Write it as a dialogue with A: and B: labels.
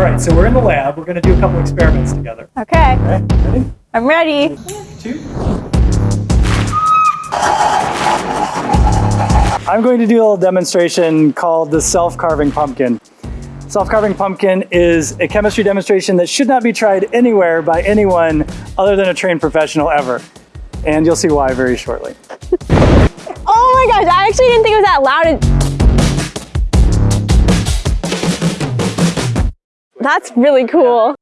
A: All right, so we're in the lab. We're going to do a couple experiments together.
B: Okay,
A: ready?
B: I'm ready.
A: Two. I'm going to do a little demonstration called the self-carving pumpkin. Self-carving pumpkin is a chemistry demonstration that should not be tried anywhere by anyone other than a trained professional ever. And you'll see why very shortly.
B: Oh my gosh, I actually didn't think it was that loud. That's really cool.